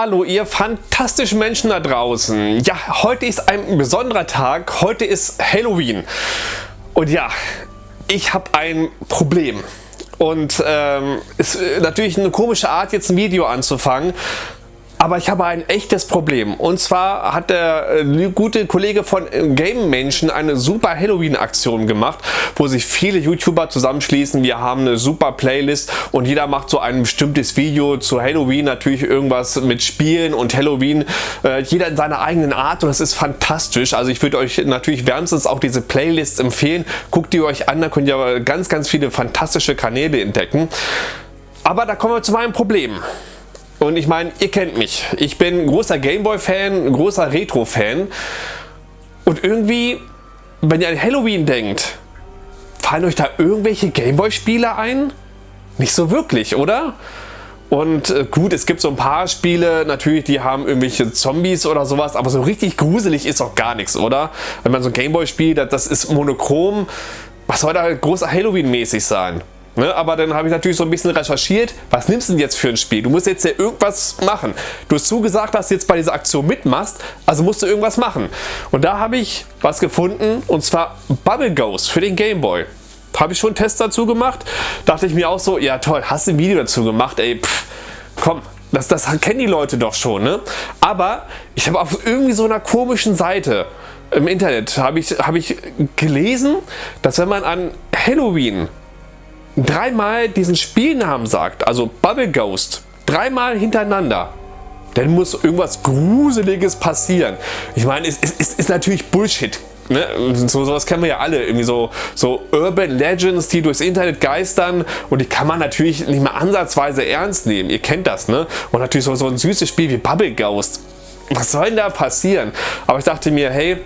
Hallo, ihr fantastischen Menschen da draußen. Ja, heute ist ein besonderer Tag. Heute ist Halloween. Und ja, ich habe ein Problem. Und ähm, ist natürlich eine komische Art, jetzt ein Video anzufangen. Aber ich habe ein echtes Problem. Und zwar hat der äh, gute Kollege von äh, Game Menschen eine super Halloween-Aktion gemacht, wo sich viele YouTuber zusammenschließen. Wir haben eine super Playlist und jeder macht so ein bestimmtes Video zu Halloween. Natürlich irgendwas mit Spielen und Halloween. Äh, jeder in seiner eigenen Art und das ist fantastisch. Also ich würde euch natürlich wärmstens auch diese Playlists empfehlen. Guckt die euch an, da könnt ihr ganz, ganz viele fantastische Kanäle entdecken. Aber da kommen wir zu meinem Problem. Und ich meine, ihr kennt mich. Ich bin großer Gameboy-Fan, großer Retro-Fan. Und irgendwie, wenn ihr an Halloween denkt, fallen euch da irgendwelche Gameboy-Spiele ein? Nicht so wirklich, oder? Und äh, gut, es gibt so ein paar Spiele, natürlich, die haben irgendwelche Zombies oder sowas, aber so richtig gruselig ist doch gar nichts, oder? Wenn man so ein Gameboy spielt, das ist monochrom, was soll da großer Halloween-mäßig sein? Ne, aber dann habe ich natürlich so ein bisschen recherchiert, was nimmst du denn jetzt für ein Spiel? Du musst jetzt ja irgendwas machen. Du hast zugesagt, dass du jetzt bei dieser Aktion mitmachst, also musst du irgendwas machen. Und da habe ich was gefunden und zwar Bubble Ghost für den Game Boy. Habe ich schon einen Test dazu gemacht. Dachte ich mir auch so, ja toll, hast du ein Video dazu gemacht, ey, pff, komm, das, das kennen die Leute doch schon, ne? Aber ich habe auf irgendwie so einer komischen Seite im Internet habe ich, hab ich gelesen, dass wenn man an Halloween dreimal diesen Spielnamen sagt, also Bubble Ghost, dreimal hintereinander, dann muss irgendwas Gruseliges passieren. Ich meine, es, es, es ist natürlich Bullshit. Ne? So, sowas kennen wir ja alle, irgendwie so, so Urban Legends, die durchs Internet geistern und die kann man natürlich nicht mal ansatzweise ernst nehmen. Ihr kennt das, ne? Und natürlich so, so ein süßes Spiel wie Bubble Ghost. Was soll denn da passieren? Aber ich dachte mir, hey,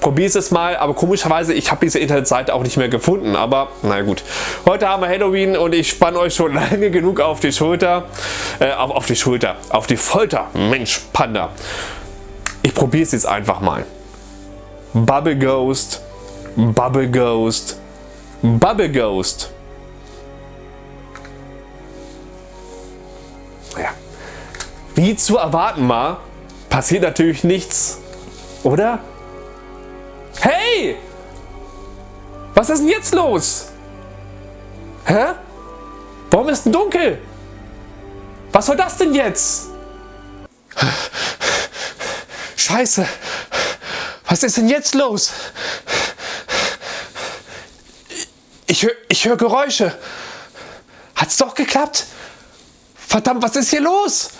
probier es mal, aber komischerweise, ich habe diese Internetseite auch nicht mehr gefunden, aber na gut. Heute haben wir Halloween und ich spanne euch schon lange genug auf die Schulter, äh, auf, auf die Schulter, auf die Folter, Mensch, Panda. Ich probiere es jetzt einfach mal. Bubble Ghost, Bubble Ghost, Bubble Ghost. Ja. Wie zu erwarten mal, passiert natürlich nichts, oder? Hey! Was ist denn jetzt los? Hä? Warum ist denn dunkel? Was soll das denn jetzt? Scheiße. Was ist denn jetzt los? Ich höre ich hör Geräusche. Hat's doch geklappt? Verdammt, was ist hier los?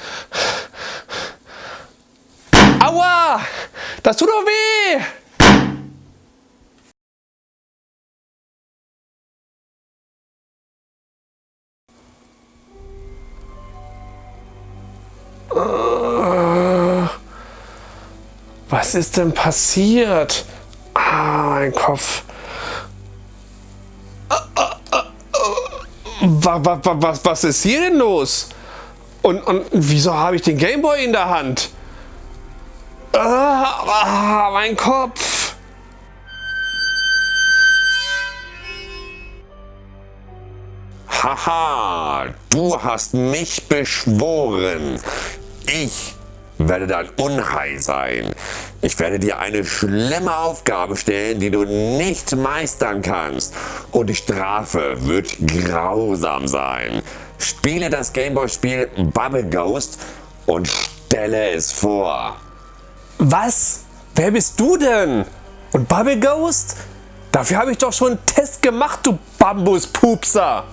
Aua! Das tut doch weh! Was ist denn passiert? Ah, mein Kopf. Was, was, was, was ist hier denn los? Und, und wieso habe ich den Gameboy in der Hand? Ah, ah, mein Kopf. Haha, du hast mich beschworen. Ich werde dein Unheil sein. Ich werde dir eine schlimme Aufgabe stellen, die du nicht meistern kannst. Und die Strafe wird grausam sein. Spiele das Gameboy-Spiel Bubble Ghost und stelle es vor. Was? Wer bist du denn? Und Bubble Ghost? Dafür habe ich doch schon einen Test gemacht, du Bambuspupser.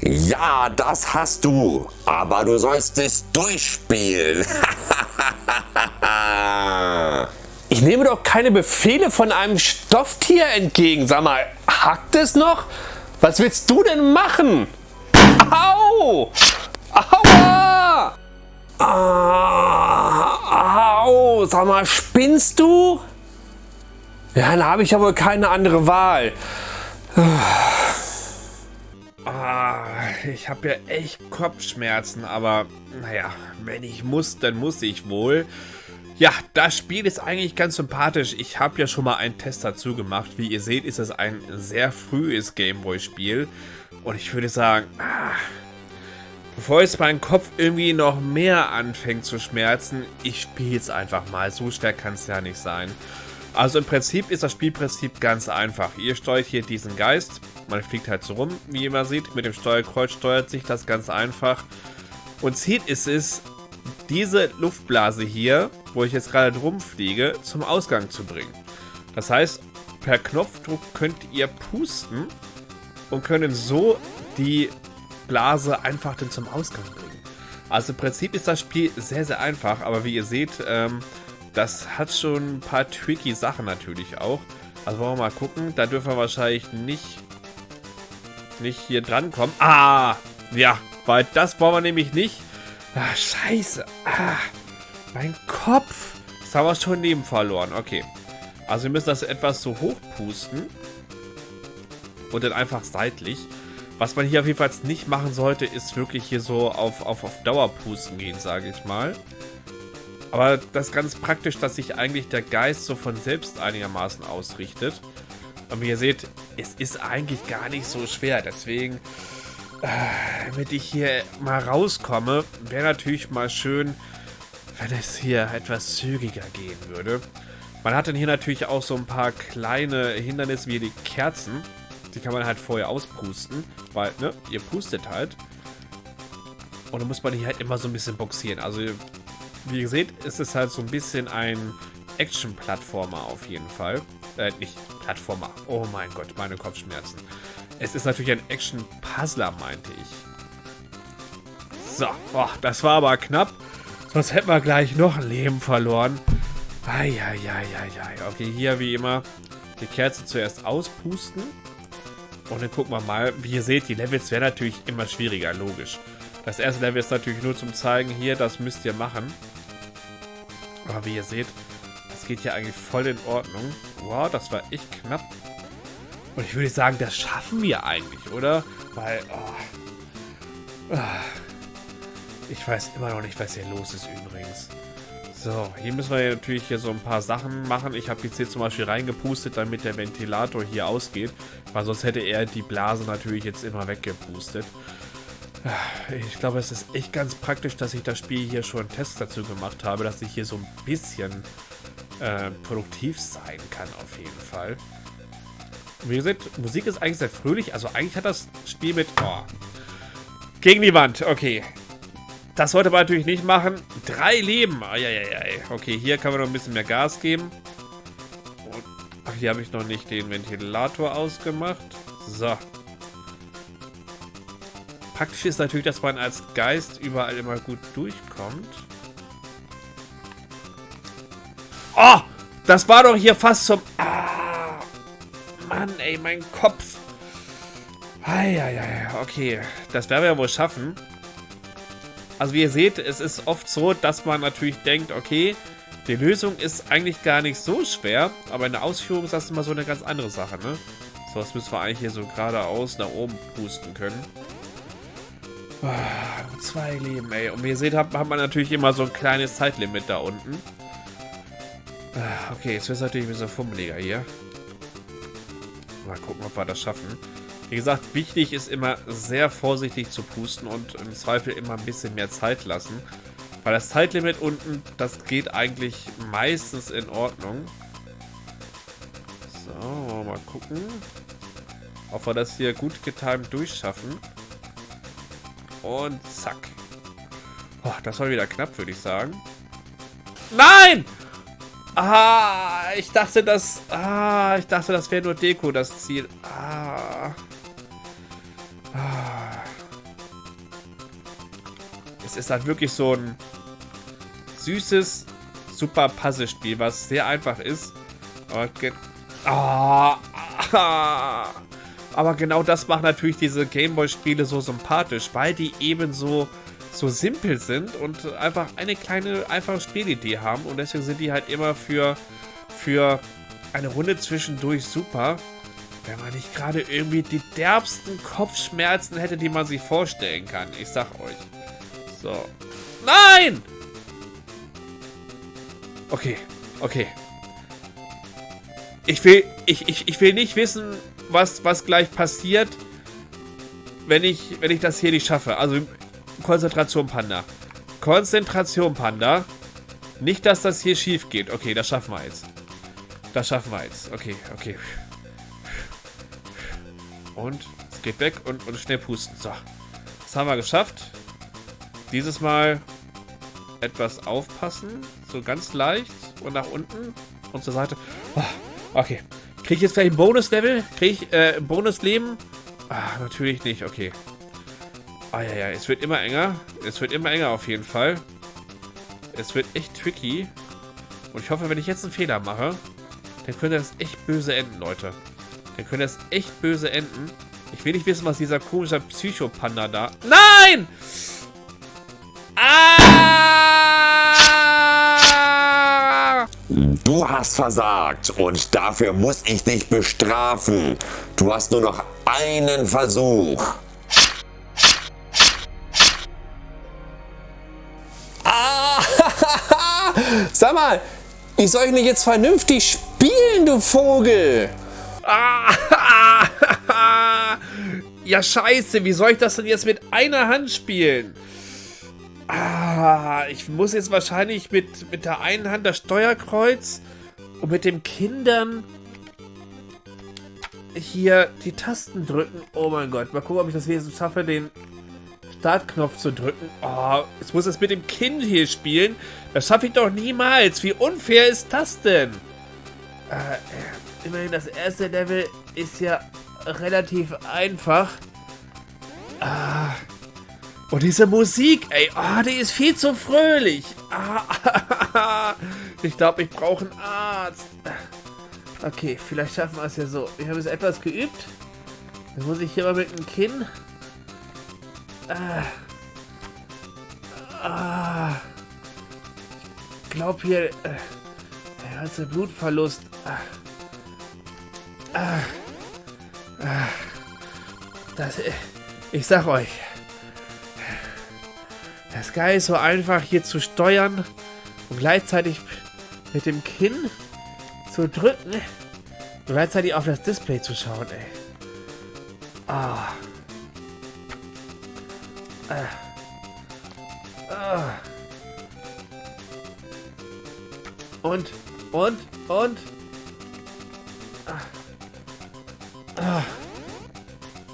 Ja, das hast du, aber du sollst es durchspielen. ich nehme doch keine Befehle von einem Stofftier entgegen. Sag mal, hackt es noch? Was willst du denn machen? Au! Aua! Ah, au! Sag mal, spinnst du? Ja, dann habe ich ja wohl keine andere Wahl. Ich habe ja echt Kopfschmerzen, aber naja, wenn ich muss, dann muss ich wohl. Ja, das Spiel ist eigentlich ganz sympathisch. Ich habe ja schon mal einen Test dazu gemacht. Wie ihr seht, ist es ein sehr frühes Gameboy-Spiel. Und ich würde sagen, ah, Bevor jetzt mein Kopf irgendwie noch mehr anfängt zu schmerzen, ich spiele es einfach mal. So schwer kann es ja nicht sein. Also im Prinzip ist das Spielprinzip ganz einfach. Ihr steuert hier diesen Geist. Man fliegt halt so rum, wie ihr immer seht. Mit dem Steuerkreuz steuert sich das ganz einfach. Und Ziel ist es, diese Luftblase hier, wo ich jetzt gerade drum fliege, zum Ausgang zu bringen. Das heißt, per Knopfdruck könnt ihr pusten und können so die Blase einfach dann zum Ausgang bringen. Also im Prinzip ist das Spiel sehr, sehr einfach, aber wie ihr seht, ähm, das hat schon ein paar tricky Sachen natürlich auch. Also wollen wir mal gucken. Da dürfen wir wahrscheinlich nicht, nicht hier dran kommen. Ah, ja, weil das wollen wir nämlich nicht. Ah, scheiße. Ah, mein Kopf. Das haben wir schon neben verloren. Okay. Also wir müssen das etwas so hoch pusten. Und dann einfach seitlich. Was man hier auf jeden Fall nicht machen sollte, ist wirklich hier so auf, auf, auf Dauer pusten gehen, sage ich mal. Aber das ist ganz praktisch, dass sich eigentlich der Geist so von selbst einigermaßen ausrichtet. Und wie ihr seht, es ist eigentlich gar nicht so schwer. Deswegen, äh, damit ich hier mal rauskomme, wäre natürlich mal schön, wenn es hier etwas zügiger gehen würde. Man hat dann hier natürlich auch so ein paar kleine Hindernisse wie die Kerzen. Die kann man halt vorher auspusten, weil, ne, ihr pustet halt. Und dann muss man hier halt immer so ein bisschen boxieren. Also wie ihr seht, ist es halt so ein bisschen ein Action-Plattformer auf jeden Fall. Äh, nicht Plattformer. Oh mein Gott, meine Kopfschmerzen. Es ist natürlich ein Action-Puzzler, meinte ich. So, boah, das war aber knapp. Sonst hätten wir gleich noch ein Leben verloren. Eieieiei. Okay, hier wie immer die Kerze zuerst auspusten. Und dann gucken wir mal. Wie ihr seht, die Levels werden natürlich immer schwieriger, logisch. Das erste Level ist natürlich nur zum zeigen, hier, das müsst ihr machen. Aber wie ihr seht, das geht ja eigentlich voll in Ordnung. Wow, das war echt knapp. Und ich würde sagen, das schaffen wir eigentlich, oder? Weil, oh, ich weiß immer noch nicht, was hier los ist übrigens. So, hier müssen wir natürlich hier so ein paar Sachen machen. Ich habe jetzt hier zum Beispiel reingepustet, damit der Ventilator hier ausgeht. Weil sonst hätte er die Blase natürlich jetzt immer weggepustet. Ich glaube, es ist echt ganz praktisch, dass ich das Spiel hier schon einen Test dazu gemacht habe, dass ich hier so ein bisschen äh, produktiv sein kann, auf jeden Fall. Wie gesagt, Musik ist eigentlich sehr fröhlich. Also eigentlich hat das Spiel mit... Oh, gegen die Wand, okay. Das sollte man natürlich nicht machen. Drei Leben. Eieiei. Okay, hier kann man noch ein bisschen mehr Gas geben. Ach, hier habe ich noch nicht den Ventilator ausgemacht. So. Praktisch ist natürlich, dass man als Geist überall immer gut durchkommt. Oh! Das war doch hier fast zum... Ah! Mann, ey, mein Kopf. Eieiei, okay. Das werden wir ja wohl schaffen. Also wie ihr seht, es ist oft so, dass man natürlich denkt, okay, die Lösung ist eigentlich gar nicht so schwer, aber in der Ausführung ist das immer so eine ganz andere Sache, ne? So, das müssen wir eigentlich hier so geradeaus nach oben pusten können. Oh, zwei Leben, ey. Und wie ihr seht, hat, hat man natürlich immer so ein kleines Zeitlimit da unten. Okay, jetzt wird es natürlich ein bisschen fummeliger hier. Mal gucken, ob wir das schaffen. Wie gesagt, wichtig ist immer sehr vorsichtig zu pusten und im Zweifel immer ein bisschen mehr Zeit lassen. Weil das Zeitlimit unten, das geht eigentlich meistens in Ordnung. So, mal gucken. Ob wir das hier gut getimt durchschaffen. Und zack. Oh, das war wieder knapp, würde ich sagen. Nein! Ah, ich dachte, das... Ah, ich dachte, das wäre nur Deko, das Ziel. Ah. ah. Es ist halt wirklich so ein süßes, super Puzzle-Spiel, was sehr einfach ist. Aber, ah, ah. Aber genau das macht natürlich diese Gameboy-Spiele so sympathisch, weil die eben so, so simpel sind und einfach eine kleine, einfache Spielidee haben. Und deswegen sind die halt immer für, für eine Runde zwischendurch super. Wenn man nicht gerade irgendwie die derbsten Kopfschmerzen hätte, die man sich vorstellen kann. Ich sag euch. So. Nein! Okay, okay. Ich will, ich, ich, ich will nicht wissen, was, was gleich passiert, wenn ich, wenn ich das hier nicht schaffe. Also, Konzentration, Panda. Konzentration, Panda. Nicht, dass das hier schief geht. Okay, das schaffen wir jetzt. Das schaffen wir jetzt. Okay, okay. Und es geht weg und, und schnell pusten. So. Das haben wir geschafft. Dieses Mal etwas aufpassen. So ganz leicht. Und nach unten und zur Seite. Oh, okay. Kriege ich jetzt vielleicht ein Bonus-Level? Kriege ich äh, ein Bonus-Leben? Ah, natürlich nicht. Okay. Ah, ja, ja. Es wird immer enger. Es wird immer enger auf jeden Fall. Es wird echt tricky. Und ich hoffe, wenn ich jetzt einen Fehler mache, dann könnte das echt böse enden, Leute. Dann könnte das echt böse enden. Ich will nicht wissen, was dieser komische Psychopanda da... Nein! Ah! Du hast versagt und dafür muss ich dich bestrafen. Du hast nur noch einen Versuch. Sag mal, ich soll ich nicht jetzt vernünftig spielen, du Vogel? ja, scheiße, wie soll ich das denn jetzt mit einer Hand spielen? Ah, ich muss jetzt wahrscheinlich mit, mit der einen Hand das Steuerkreuz und mit dem Kindern hier die Tasten drücken. Oh mein Gott, mal gucken, ob ich das Wesen schaffe, den Startknopf zu drücken. Oh, jetzt muss es mit dem Kind hier spielen. Das schaffe ich doch niemals. Wie unfair ist das denn? Äh, immerhin das erste Level ist ja relativ einfach. Ah. Und diese Musik, ey, oh, die ist viel zu fröhlich. Ah, ich glaube, ich brauche einen Arzt. Okay, vielleicht schaffen wir es ja so. Wir haben es etwas geübt. Dann muss ich hier mal mit dem Kinn Ah. Ah. Ich glaube hier, äh, der ganze Blutverlust. Ah. Ah. Ah. Das, äh, ich sag euch, das Geil ist so einfach hier zu steuern und gleichzeitig mit dem Kinn zu drücken und gleichzeitig auf das Display zu schauen, ey. Ah. Und, und, und.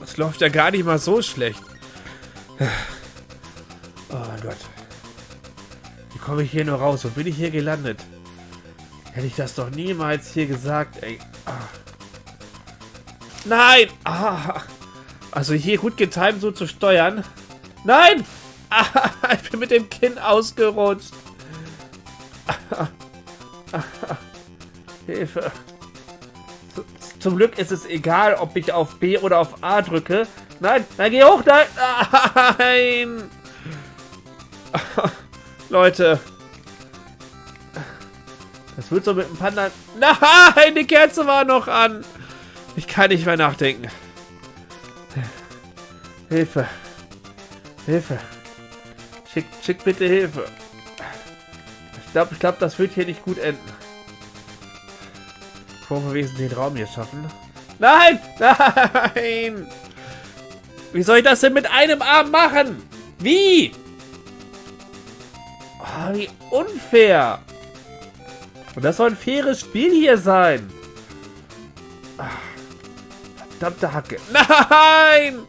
Das läuft ja gar nicht mal so schlecht. Oh Gott. Wie komme ich hier nur raus? Wo bin ich hier gelandet? Hätte ich das doch niemals hier gesagt, ey. Nein! Ah. Also hier gut getimt so zu steuern. Nein! Ah, ich bin mit dem Kinn ausgerutscht. Hilfe. Zum Glück ist es egal, ob ich auf B oder auf A drücke. Nein, nein, geh hoch, nein! Nein! Leute. Das wird so mit dem Panda... Nein, die Kerze war noch an. Ich kann nicht mehr nachdenken. Hilfe. Hilfe. Schick, schick bitte Hilfe. Ich glaube, ich glaub, das wird hier nicht gut enden. Bevor wir den Raum hier schaffen. Nein! Nein! Wie soll ich das denn mit einem Arm machen? Wie? Oh, wie unfair. Und das soll ein faires Spiel hier sein. Verdammte Hacke. Nein!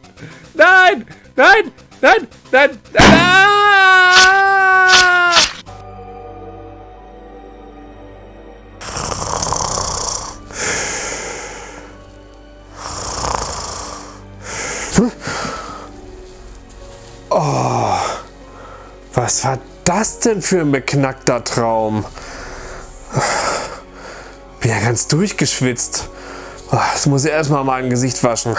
Nein! Nein! Nein! Nein! Nein! Oh, was war das denn für ein beknackter Traum? Bin ja ganz durchgeschwitzt. Ah, das muss ich erstmal mein Gesicht waschen.